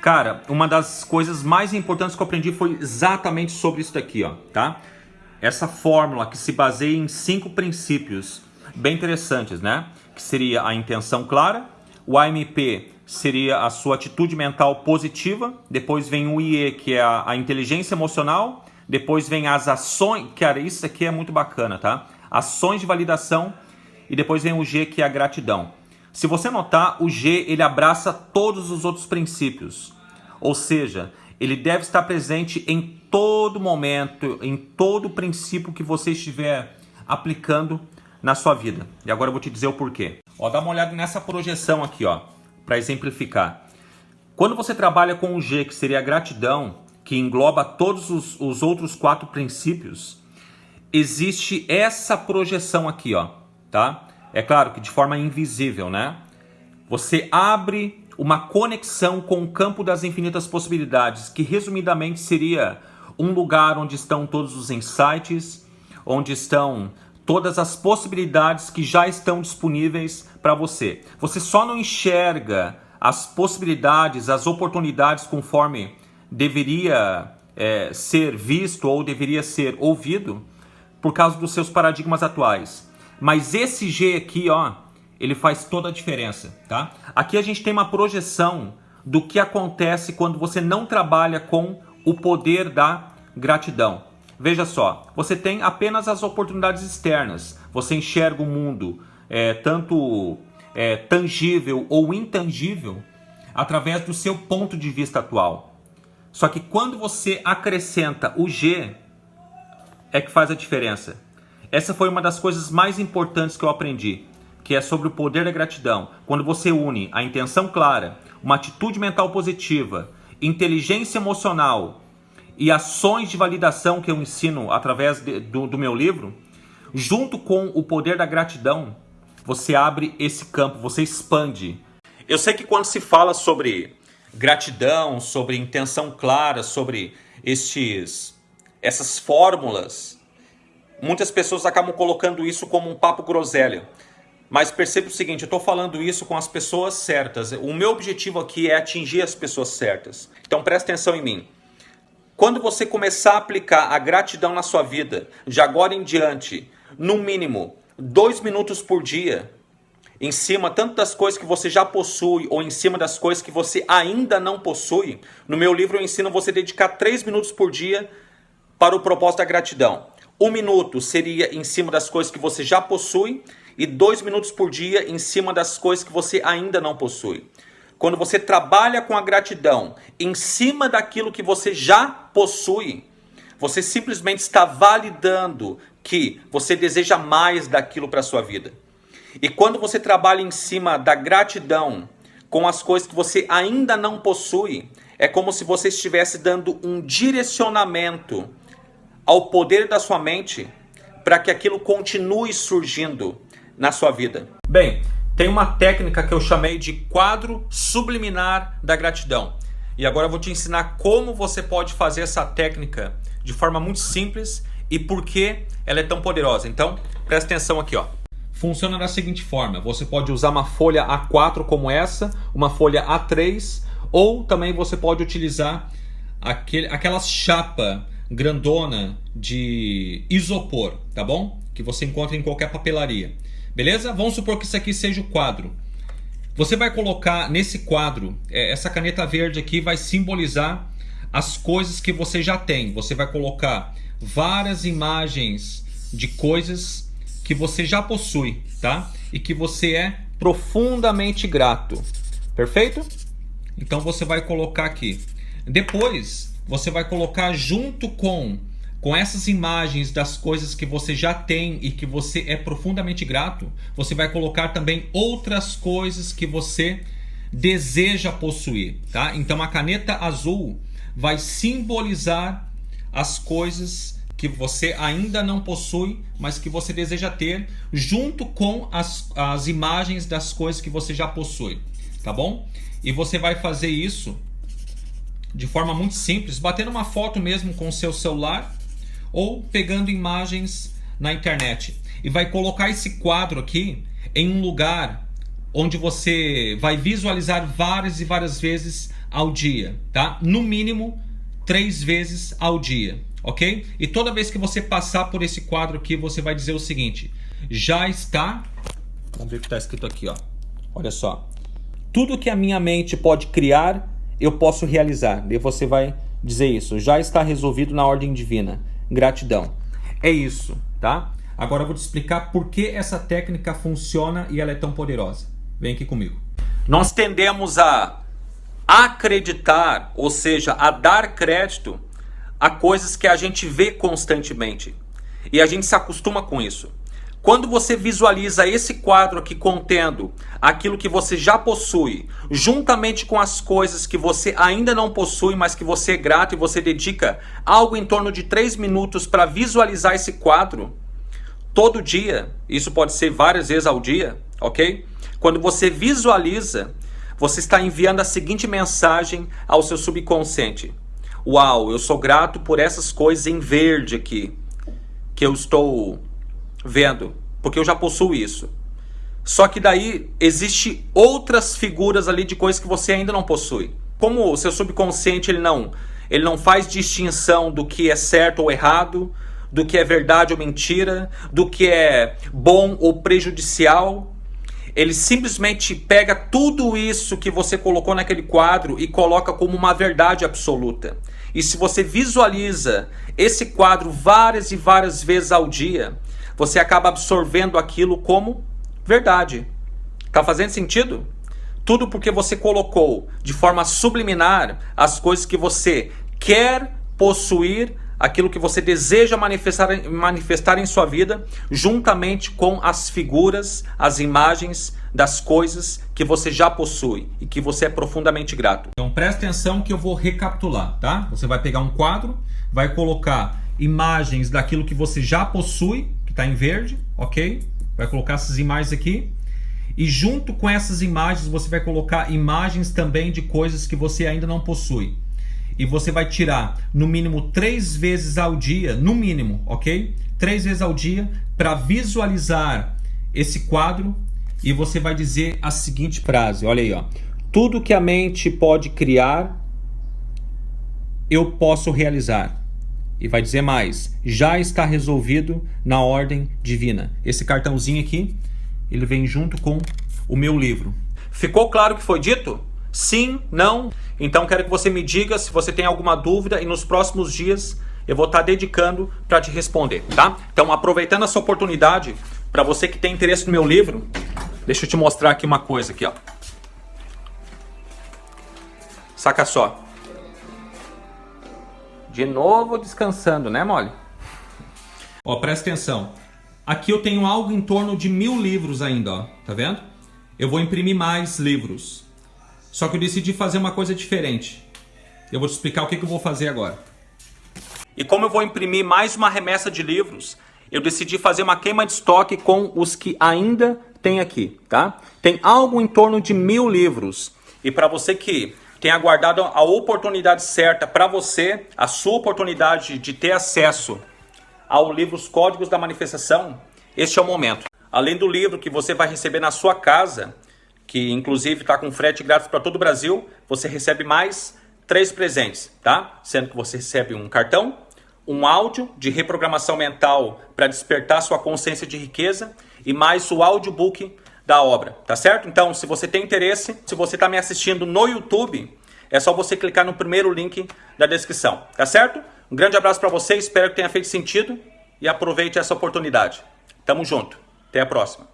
Cara, uma das coisas mais importantes que eu aprendi foi exatamente sobre isso daqui, ó, tá? Essa fórmula que se baseia em cinco princípios bem interessantes, né? Que seria a intenção clara, o AMP seria a sua atitude mental positiva, depois vem o IE, que é a, a inteligência emocional, depois vem as ações, cara, isso aqui é muito bacana, tá? Ações de validação e depois vem o G, que é a gratidão. Se você notar, o G ele abraça todos os outros princípios. Ou seja, ele deve estar presente em todo momento, em todo princípio que você estiver aplicando na sua vida. E agora eu vou te dizer o porquê. Ó, dá uma olhada nessa projeção aqui, ó, para exemplificar. Quando você trabalha com o G, que seria a gratidão, que engloba todos os, os outros quatro princípios, existe essa projeção aqui, ó, tá? É claro que de forma invisível, né? Você abre uma conexão com o campo das infinitas possibilidades, que resumidamente seria um lugar onde estão todos os insights, onde estão todas as possibilidades que já estão disponíveis para você. Você só não enxerga as possibilidades, as oportunidades conforme deveria é, ser visto ou deveria ser ouvido por causa dos seus paradigmas atuais. Mas esse G aqui, ó, ele faz toda a diferença, tá? Aqui a gente tem uma projeção do que acontece quando você não trabalha com o poder da gratidão. Veja só, você tem apenas as oportunidades externas. Você enxerga o mundo é, tanto é, tangível ou intangível através do seu ponto de vista atual. Só que quando você acrescenta o G, é que faz a diferença. Essa foi uma das coisas mais importantes que eu aprendi, que é sobre o poder da gratidão. Quando você une a intenção clara, uma atitude mental positiva, inteligência emocional e ações de validação que eu ensino através de, do, do meu livro, junto com o poder da gratidão, você abre esse campo, você expande. Eu sei que quando se fala sobre gratidão, sobre intenção clara, sobre estes, essas fórmulas muitas pessoas acabam colocando isso como um papo groselha. Mas perceba o seguinte, eu estou falando isso com as pessoas certas. O meu objetivo aqui é atingir as pessoas certas. Então presta atenção em mim. Quando você começar a aplicar a gratidão na sua vida, de agora em diante, no mínimo dois minutos por dia, em cima tanto das coisas que você já possui ou em cima das coisas que você ainda não possui, no meu livro eu ensino você a dedicar três minutos por dia para o propósito da gratidão. Um minuto seria em cima das coisas que você já possui e dois minutos por dia em cima das coisas que você ainda não possui. Quando você trabalha com a gratidão em cima daquilo que você já possui, você simplesmente está validando que você deseja mais daquilo para a sua vida. E quando você trabalha em cima da gratidão com as coisas que você ainda não possui, é como se você estivesse dando um direcionamento ao poder da sua mente para que aquilo continue surgindo na sua vida? Bem, tem uma técnica que eu chamei de quadro subliminar da gratidão. E agora eu vou te ensinar como você pode fazer essa técnica de forma muito simples e por que ela é tão poderosa. Então, presta atenção aqui, ó. Funciona da seguinte forma: você pode usar uma folha A4 como essa, uma folha A3, ou também você pode utilizar aquele, aquela chapa grandona de isopor, tá bom? Que você encontra em qualquer papelaria. Beleza? Vamos supor que isso aqui seja o quadro. Você vai colocar nesse quadro, é, essa caneta verde aqui vai simbolizar as coisas que você já tem. Você vai colocar várias imagens de coisas que você já possui, tá? E que você é profundamente grato. Perfeito? Então você vai colocar aqui. Depois, você vai colocar junto com com essas imagens das coisas que você já tem e que você é profundamente grato, você vai colocar também outras coisas que você deseja possuir, tá? Então a caneta azul vai simbolizar as coisas que você ainda não possui, mas que você deseja ter, junto com as, as imagens das coisas que você já possui, tá bom? E você vai fazer isso de forma muito simples, batendo uma foto mesmo com o seu celular ou pegando imagens na internet. E vai colocar esse quadro aqui em um lugar onde você vai visualizar várias e várias vezes ao dia, tá? No mínimo três vezes ao dia, ok? E toda vez que você passar por esse quadro aqui, você vai dizer o seguinte: já está. Vamos ver o que está escrito aqui, ó. Olha só. Tudo que a minha mente pode criar, eu posso realizar. E você vai dizer isso. Já está resolvido na ordem divina. Gratidão. É isso, tá? Agora eu vou te explicar por que essa técnica funciona e ela é tão poderosa. Vem aqui comigo. Nós tendemos a acreditar, ou seja, a dar crédito a coisas que a gente vê constantemente. E a gente se acostuma com isso. Quando você visualiza esse quadro aqui contendo aquilo que você já possui, juntamente com as coisas que você ainda não possui, mas que você é grato e você dedica algo em torno de 3 minutos para visualizar esse quadro, todo dia, isso pode ser várias vezes ao dia, ok? Quando você visualiza, você está enviando a seguinte mensagem ao seu subconsciente: Uau, eu sou grato por essas coisas em verde aqui que eu estou vendo, porque eu já possuo isso. Só que daí existe outras figuras ali de coisas que você ainda não possui. Como o seu subconsciente ele não, ele não faz distinção do que é certo ou errado, do que é verdade ou mentira, do que é bom ou prejudicial. Ele simplesmente pega tudo isso que você colocou naquele quadro e coloca como uma verdade absoluta. E se você visualiza esse quadro várias e várias vezes ao dia, você acaba absorvendo aquilo como verdade. Tá fazendo sentido? Tudo porque você colocou de forma subliminar as coisas que você quer possuir, aquilo que você deseja manifestar, manifestar em sua vida, juntamente com as figuras, as imagens das coisas que você já possui e que você é profundamente grato. Então preste atenção que eu vou recapitular, tá? Você vai pegar um quadro, vai colocar imagens daquilo que você já possui está em verde, ok? Vai colocar essas imagens aqui. E junto com essas imagens, você vai colocar imagens também de coisas que você ainda não possui. E você vai tirar no mínimo três vezes ao dia, no mínimo, ok? Três vezes ao dia para visualizar esse quadro e você vai dizer a seguinte frase, olha aí, ó. Tudo que a mente pode criar, eu posso realizar. E vai dizer mais: já está resolvido na ordem divina. Esse cartãozinho aqui, ele vem junto com o meu livro. Ficou claro o que foi dito? Sim? Não? Então quero que você me diga se você tem alguma dúvida e nos próximos dias eu vou estar dedicando para te responder, tá? Então aproveitando essa oportunidade, para você que tem interesse no meu livro, deixa eu te mostrar aqui uma coisa aqui, ó. Saca só. De novo descansando, né, Molly? Ó, presta atenção. Aqui eu tenho algo em torno de mil livros ainda, ó. Tá vendo? Eu vou imprimir mais livros. Só que eu decidi fazer uma coisa diferente. Eu vou te explicar o que, que eu vou fazer agora. E como eu vou imprimir mais uma remessa de livros, eu decidi fazer uma queima de estoque com os que ainda tem aqui, tá? Tem algo em torno de mil livros. E para você que tem aguardado a oportunidade certa para você, a sua oportunidade de ter acesso ao livro Os Códigos da Manifestação, este é o momento. Além do livro que você vai receber na sua casa, que inclusive está com frete grátis para todo o Brasil, você recebe mais três presentes, tá? Sendo que você recebe um cartão, um áudio de reprogramação mental para despertar sua consciência de riqueza e mais o audiobook da obra, tá certo? Então, se você tem interesse, se você está me assistindo no YouTube, é só você clicar no primeiro link da descrição, tá certo? Um grande abraço para você, espero que tenha feito sentido e aproveite essa oportunidade. Tamo junto, até a próxima.